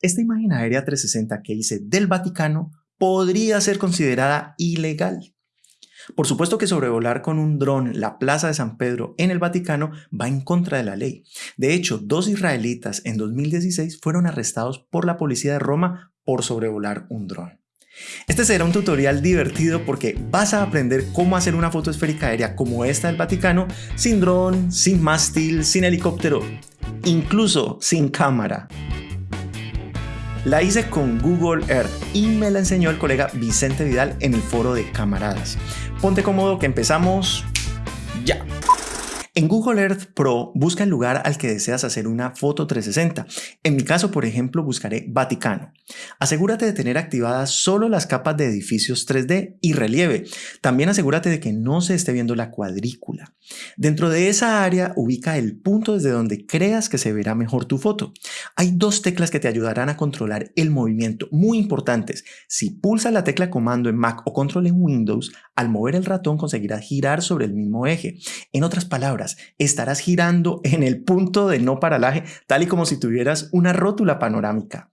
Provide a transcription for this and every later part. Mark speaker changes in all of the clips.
Speaker 1: esta imagen aérea 360 que hice del Vaticano podría ser considerada ilegal. Por supuesto que sobrevolar con un dron la Plaza de San Pedro en el Vaticano va en contra de la ley. De hecho, dos israelitas en 2016 fueron arrestados por la policía de Roma por sobrevolar un dron. Este será un tutorial divertido porque vas a aprender cómo hacer una foto esférica aérea como esta del Vaticano sin dron, sin mástil, sin helicóptero, incluso sin cámara. La hice con Google Earth y me la enseñó el colega Vicente Vidal en el foro de camaradas. Ponte cómodo que empezamos ya. En Google Earth Pro busca el lugar al que deseas hacer una foto 360. En mi caso, por ejemplo, buscaré Vaticano. Asegúrate de tener activadas solo las capas de edificios 3D y relieve. También asegúrate de que no se esté viendo la cuadrícula. Dentro de esa área ubica el punto desde donde creas que se verá mejor tu foto. Hay dos teclas que te ayudarán a controlar el movimiento, muy importantes. Si pulsas la tecla comando en Mac o control en Windows, al mover el ratón conseguirás girar sobre el mismo eje. En otras palabras, estarás girando en el punto de no paralaje, tal y como si tuvieras una rótula panorámica.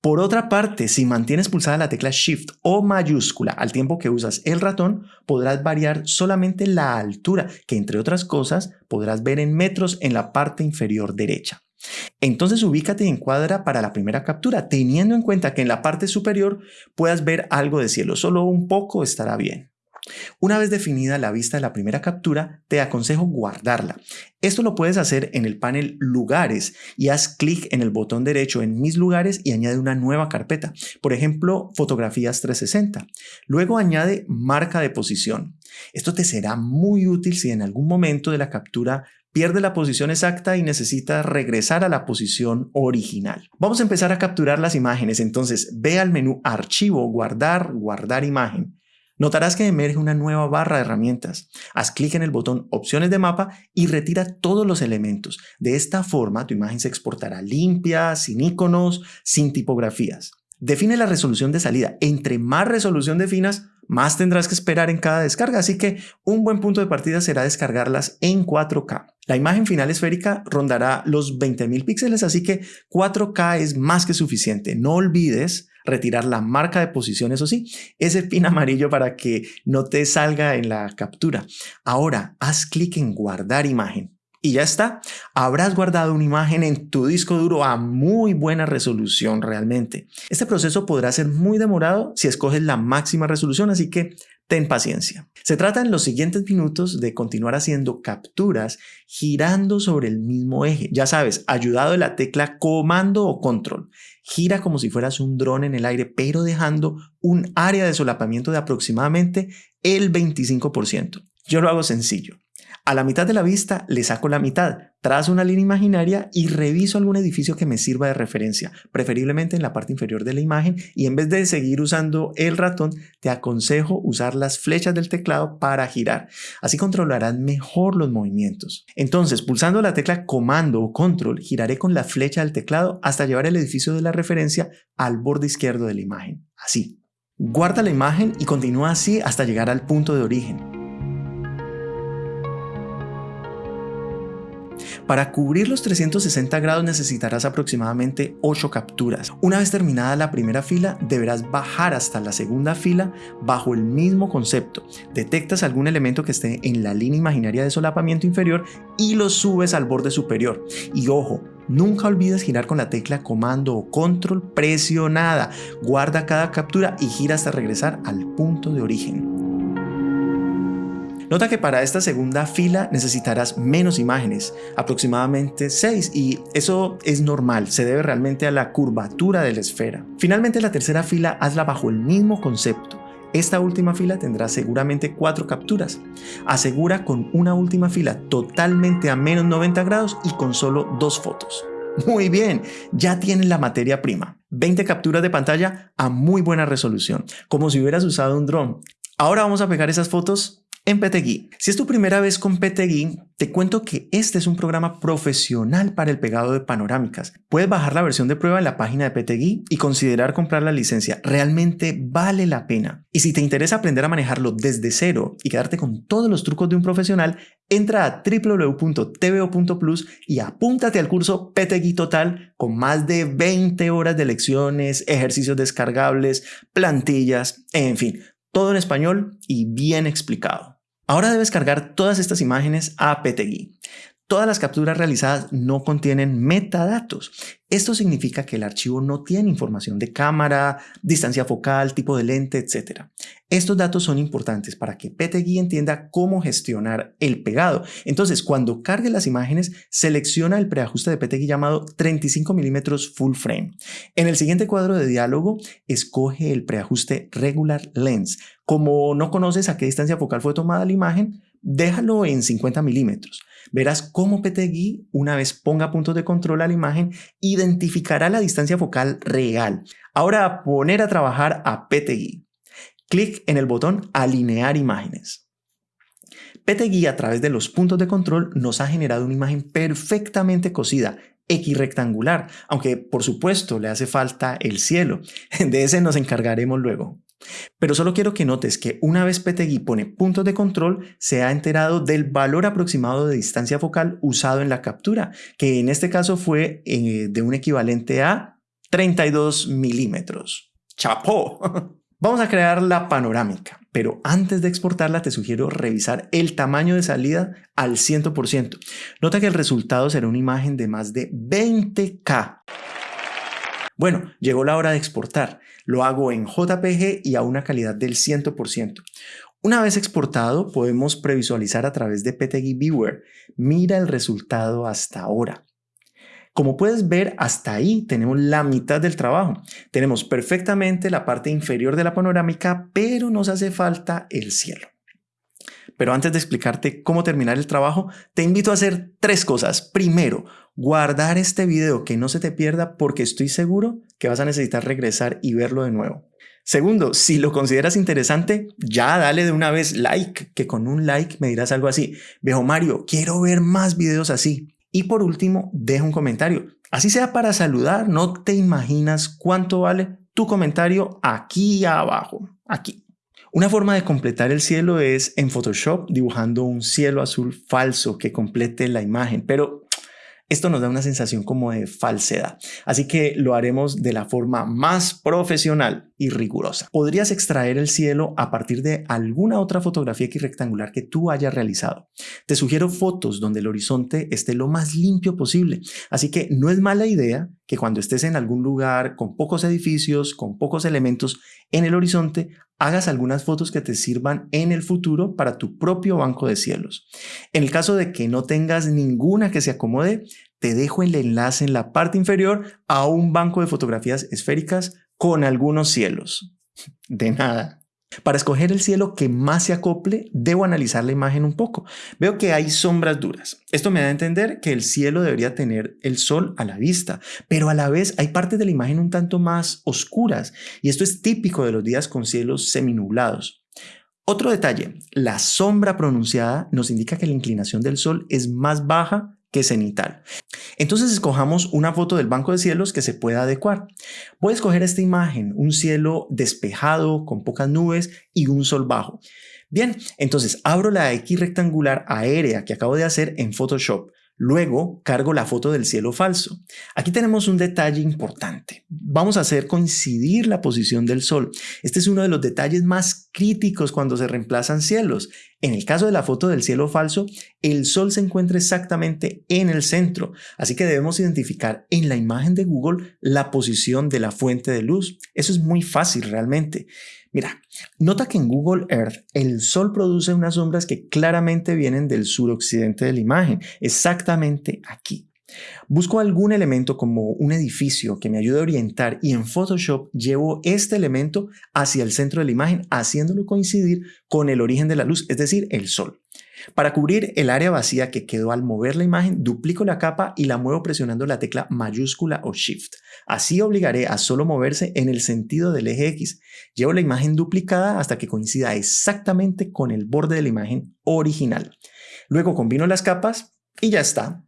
Speaker 1: Por otra parte, si mantienes pulsada la tecla Shift o mayúscula al tiempo que usas el ratón, podrás variar solamente la altura, que entre otras cosas podrás ver en metros en la parte inferior derecha. Entonces ubícate en cuadra para la primera captura, teniendo en cuenta que en la parte superior puedas ver algo de cielo, solo un poco estará bien. Una vez definida la vista de la primera captura, te aconsejo guardarla. Esto lo puedes hacer en el panel Lugares y haz clic en el botón derecho en Mis lugares y añade una nueva carpeta, por ejemplo, Fotografías 360. Luego añade Marca de posición. Esto te será muy útil si en algún momento de la captura pierde la posición exacta y necesita regresar a la posición original. Vamos a empezar a capturar las imágenes, entonces ve al menú Archivo, Guardar, Guardar imagen. Notarás que emerge una nueva barra de herramientas. Haz clic en el botón Opciones de mapa y retira todos los elementos. De esta forma, tu imagen se exportará limpia, sin iconos, sin tipografías. Define la resolución de salida. Entre más resolución definas, más tendrás que esperar en cada descarga, así que un buen punto de partida será descargarlas en 4K. La imagen final esférica rondará los 20.000 píxeles, así que 4K es más que suficiente. No olvides retirar la marca de posición, eso sí, ese pin amarillo para que no te salga en la captura. Ahora, haz clic en guardar imagen. Y ya está, habrás guardado una imagen en tu disco duro a muy buena resolución realmente. Este proceso podrá ser muy demorado si escoges la máxima resolución, así que Ten paciencia. Se trata en los siguientes minutos de continuar haciendo capturas girando sobre el mismo eje. Ya sabes, ayudado de la tecla comando o control. Gira como si fueras un dron en el aire, pero dejando un área de solapamiento de aproximadamente el 25%. Yo lo hago sencillo. A la mitad de la vista le saco la mitad, trazo una línea imaginaria y reviso algún edificio que me sirva de referencia, preferiblemente en la parte inferior de la imagen y en vez de seguir usando el ratón, te aconsejo usar las flechas del teclado para girar. Así controlarás mejor los movimientos. Entonces, pulsando la tecla comando o control, giraré con la flecha del teclado hasta llevar el edificio de la referencia al borde izquierdo de la imagen. Así. Guarda la imagen y continúa así hasta llegar al punto de origen. Para cubrir los 360 grados necesitarás aproximadamente 8 capturas. Una vez terminada la primera fila, deberás bajar hasta la segunda fila bajo el mismo concepto. Detectas algún elemento que esté en la línea imaginaria de solapamiento inferior y lo subes al borde superior. Y ojo, Nunca olvides girar con la tecla comando o control presionada. Guarda cada captura y gira hasta regresar al punto de origen. Nota que para esta segunda fila necesitarás menos imágenes, aproximadamente 6, y eso es normal, se debe realmente a la curvatura de la esfera. Finalmente la tercera fila hazla bajo el mismo concepto. Esta última fila tendrá seguramente 4 capturas. Asegura con una última fila totalmente a menos 90 grados y con solo 2 fotos. Muy bien, ya tienes la materia prima. 20 capturas de pantalla a muy buena resolución, como si hubieras usado un dron. Ahora vamos a pegar esas fotos en PTGui. Si es tu primera vez con PTGui, te cuento que este es un programa profesional para el pegado de panorámicas. Puedes bajar la versión de prueba en la página de PTGui y considerar comprar la licencia. Realmente vale la pena. Y si te interesa aprender a manejarlo desde cero y quedarte con todos los trucos de un profesional, Entra a www.tvo.plus y apúntate al curso PTGui Total con más de 20 horas de lecciones, ejercicios descargables, plantillas, en fin, todo en español y bien explicado. Ahora debes cargar todas estas imágenes a PTGui. Todas las capturas realizadas no contienen metadatos. Esto significa que el archivo no tiene información de cámara, distancia focal, tipo de lente, etc. Estos datos son importantes para que PTGui entienda cómo gestionar el pegado. Entonces, cuando cargue las imágenes, selecciona el preajuste de PTGui llamado 35 mm full frame. En el siguiente cuadro de diálogo, escoge el preajuste regular lens. Como no conoces a qué distancia focal fue tomada la imagen, déjalo en 50 milímetros. Verás cómo PTGui, una vez ponga puntos de control a la imagen, identificará la distancia focal real. Ahora a poner a trabajar a PTGui. Clic en el botón Alinear imágenes. PTGui a través de los puntos de control nos ha generado una imagen perfectamente cosida, equirrectangular, aunque por supuesto le hace falta el cielo. De ese nos encargaremos luego. Pero solo quiero que notes que una vez PTGui pone puntos de control, se ha enterado del valor aproximado de distancia focal usado en la captura, que en este caso fue eh, de un equivalente a 32 milímetros. ¡Chapó! Vamos a crear la panorámica, pero antes de exportarla te sugiero revisar el tamaño de salida al 100%. Nota que el resultado será una imagen de más de 20K. Bueno, llegó la hora de exportar. Lo hago en JPG y a una calidad del 100%. Una vez exportado, podemos previsualizar a través de PTG Viewer. Mira el resultado hasta ahora. Como puedes ver, hasta ahí tenemos la mitad del trabajo. Tenemos perfectamente la parte inferior de la panorámica, pero nos hace falta el cielo. Pero antes de explicarte cómo terminar el trabajo, te invito a hacer tres cosas. Primero, guardar este video que no se te pierda porque estoy seguro que vas a necesitar regresar y verlo de nuevo. Segundo, si lo consideras interesante, ya dale de una vez like, que con un like me dirás algo así. Viejo Mario, quiero ver más videos así. Y por último, deja un comentario. Así sea para saludar, no te imaginas cuánto vale tu comentario aquí abajo, aquí. Una forma de completar el cielo es en Photoshop dibujando un cielo azul falso que complete la imagen, pero esto nos da una sensación como de falsedad, así que lo haremos de la forma más profesional y rigurosa. Podrías extraer el cielo a partir de alguna otra fotografía rectangular que tú hayas realizado. Te sugiero fotos donde el horizonte esté lo más limpio posible, así que no es mala idea que cuando estés en algún lugar con pocos edificios, con pocos elementos en el horizonte, hagas algunas fotos que te sirvan en el futuro para tu propio banco de cielos. En el caso de que no tengas ninguna que se acomode, te dejo el enlace en la parte inferior a un banco de fotografías esféricas con algunos cielos. De nada. Para escoger el cielo que más se acople, debo analizar la imagen un poco. Veo que hay sombras duras. Esto me da a entender que el cielo debería tener el sol a la vista, pero a la vez hay partes de la imagen un tanto más oscuras, y esto es típico de los días con cielos seminublados. Otro detalle, la sombra pronunciada nos indica que la inclinación del sol es más baja que cenital. Entonces escojamos una foto del banco de cielos que se pueda adecuar. Voy a escoger esta imagen, un cielo despejado con pocas nubes y un sol bajo. Bien, entonces abro la X rectangular aérea que acabo de hacer en Photoshop. Luego cargo la foto del cielo falso. Aquí tenemos un detalle importante. Vamos a hacer coincidir la posición del sol. Este es uno de los detalles más críticos cuando se reemplazan cielos. En el caso de la foto del cielo falso, el sol se encuentra exactamente en el centro, así que debemos identificar en la imagen de Google la posición de la fuente de luz. Eso es muy fácil realmente. Mira, nota que en Google Earth el sol produce unas sombras que claramente vienen del suroccidente de la imagen, exactamente aquí. Busco algún elemento como un edificio que me ayude a orientar y en Photoshop llevo este elemento hacia el centro de la imagen haciéndolo coincidir con el origen de la luz, es decir, el sol. Para cubrir el área vacía que quedó al mover la imagen, duplico la capa y la muevo presionando la tecla mayúscula o Shift. Así obligaré a solo moverse en el sentido del eje X. Llevo la imagen duplicada hasta que coincida exactamente con el borde de la imagen original. Luego combino las capas y ya está.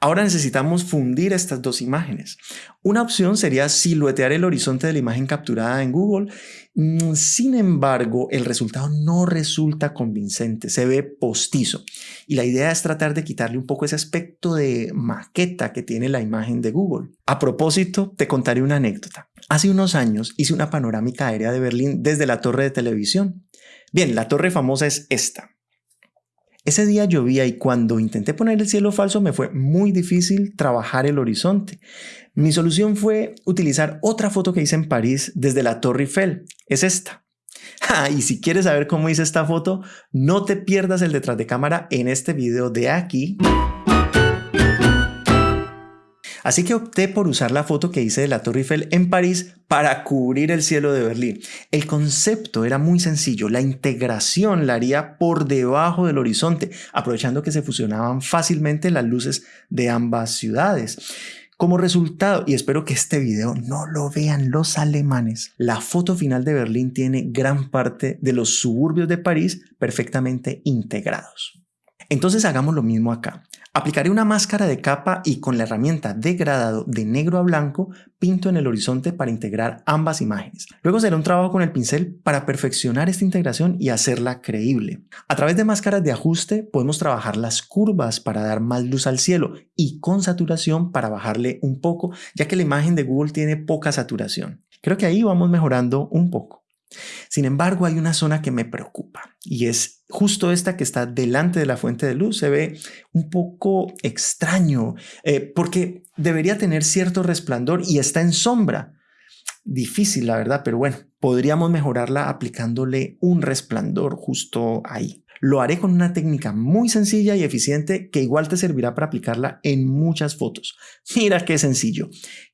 Speaker 1: Ahora necesitamos fundir estas dos imágenes. Una opción sería siluetear el horizonte de la imagen capturada en Google. Mm, sin embargo, el resultado no resulta convincente, se ve postizo. Y la idea es tratar de quitarle un poco ese aspecto de maqueta que tiene la imagen de Google. A propósito, te contaré una anécdota. Hace unos años hice una panorámica aérea de Berlín desde la torre de televisión. Bien, la torre famosa es esta. Ese día llovía y cuando intenté poner el cielo falso me fue muy difícil trabajar el horizonte. Mi solución fue utilizar otra foto que hice en París desde la Torre Eiffel. Es esta. Ah, y si quieres saber cómo hice esta foto, no te pierdas el detrás de cámara en este video de aquí. Así que opté por usar la foto que hice de la Torre Eiffel en París para cubrir el cielo de Berlín. El concepto era muy sencillo, la integración la haría por debajo del horizonte, aprovechando que se fusionaban fácilmente las luces de ambas ciudades. Como resultado, y espero que este video no lo vean los alemanes, la foto final de Berlín tiene gran parte de los suburbios de París perfectamente integrados. Entonces hagamos lo mismo acá. Aplicaré una máscara de capa y con la herramienta degradado de negro a blanco pinto en el horizonte para integrar ambas imágenes. Luego será un trabajo con el pincel para perfeccionar esta integración y hacerla creíble. A través de máscaras de ajuste podemos trabajar las curvas para dar más luz al cielo y con saturación para bajarle un poco ya que la imagen de Google tiene poca saturación. Creo que ahí vamos mejorando un poco. Sin embargo, hay una zona que me preocupa y es justo esta que está delante de la fuente de luz. Se ve un poco extraño eh, porque debería tener cierto resplandor y está en sombra. Difícil, la verdad, pero bueno, podríamos mejorarla aplicándole un resplandor justo ahí. Lo haré con una técnica muy sencilla y eficiente que igual te servirá para aplicarla en muchas fotos. Mira qué sencillo.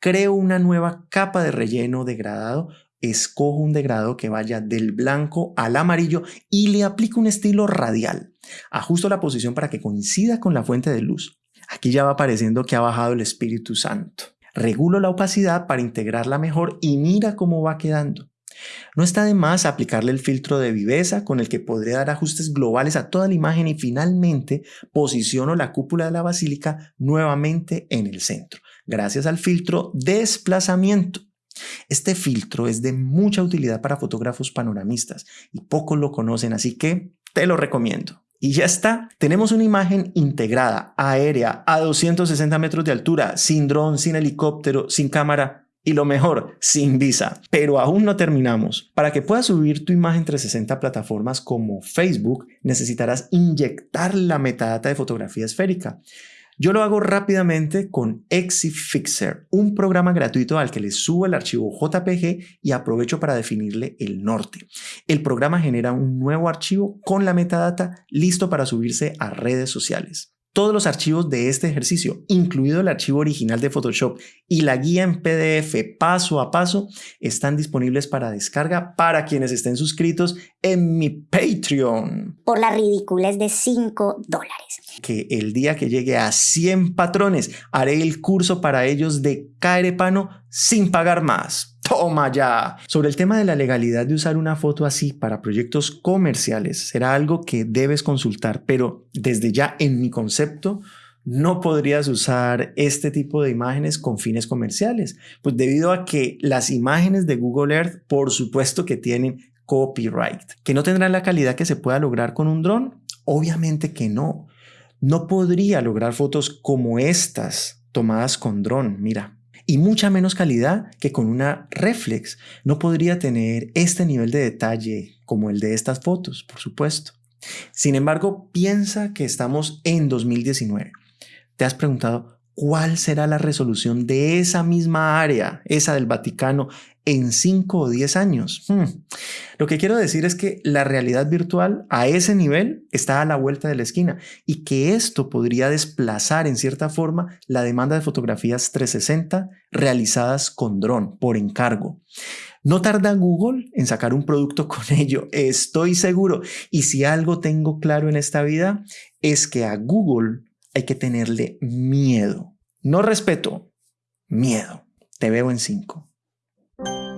Speaker 1: Creo una nueva capa de relleno degradado escojo un degradado que vaya del blanco al amarillo y le aplico un estilo radial. Ajusto la posición para que coincida con la fuente de luz. Aquí ya va apareciendo que ha bajado el Espíritu Santo. Regulo la opacidad para integrarla mejor y mira cómo va quedando. No está de más aplicarle el filtro de viveza con el que podré dar ajustes globales a toda la imagen y finalmente posiciono la cúpula de la basílica nuevamente en el centro, gracias al filtro desplazamiento. Este filtro es de mucha utilidad para fotógrafos panoramistas y pocos lo conocen, así que te lo recomiendo. Y ya está, tenemos una imagen integrada, aérea, a 260 metros de altura, sin dron, sin helicóptero, sin cámara y lo mejor, sin visa. Pero aún no terminamos. Para que puedas subir tu imagen 360 a plataformas como Facebook, necesitarás inyectar la metadata de fotografía esférica. Yo lo hago rápidamente con ExiFixer, un programa gratuito al que le subo el archivo JPG y aprovecho para definirle el norte. El programa genera un nuevo archivo con la metadata listo para subirse a redes sociales. Todos los archivos de este ejercicio, incluido el archivo original de Photoshop y la guía en PDF paso a paso, están disponibles para descarga para quienes estén suscritos en mi Patreon.
Speaker 2: Por las ridículas de 5 dólares.
Speaker 1: Que el día que llegue a 100 patrones, haré el curso para ellos de Caerepano sin pagar más. Toma ya. Sobre el tema de la legalidad de usar una foto así para proyectos comerciales, será algo que debes consultar, pero desde ya en mi concepto, no podrías usar este tipo de imágenes con fines comerciales, pues debido a que las imágenes de Google Earth, por supuesto que tienen copyright, que no tendrán la calidad que se pueda lograr con un dron. Obviamente que no. No podría lograr fotos como estas tomadas con dron. Mira, y mucha menos calidad que con una reflex. No podría tener este nivel de detalle como el de estas fotos, por supuesto. Sin embargo, piensa que estamos en 2019. ¿Te has preguntado cuál será la resolución de esa misma área, esa del Vaticano, en 5 o 10 años. Hmm. Lo que quiero decir es que la realidad virtual a ese nivel está a la vuelta de la esquina y que esto podría desplazar en cierta forma la demanda de fotografías 360 realizadas con dron por encargo. No tarda Google en sacar un producto con ello, estoy seguro. Y si algo tengo claro en esta vida es que a Google hay que tenerle miedo. No respeto, miedo. Te veo en 5. Thank you.